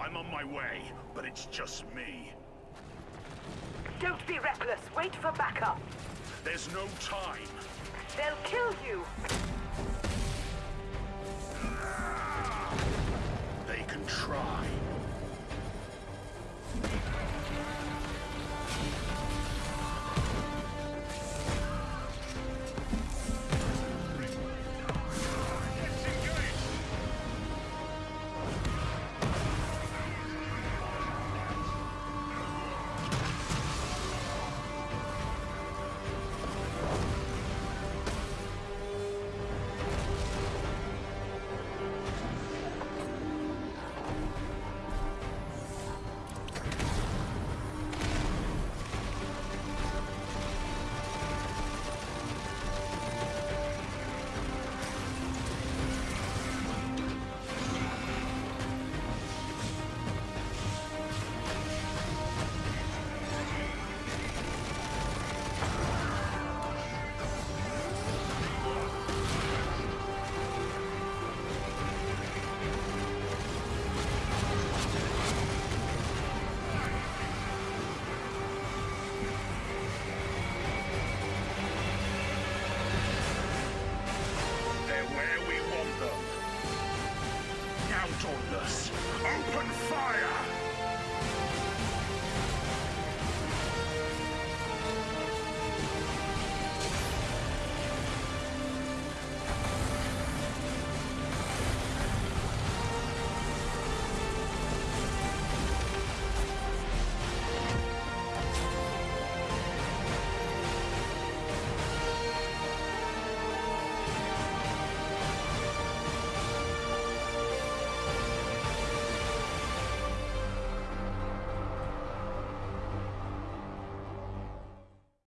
I'm on my way, but it's just me. Don't be reckless. Wait for backup. There's no time. They'll kill you. Open fire!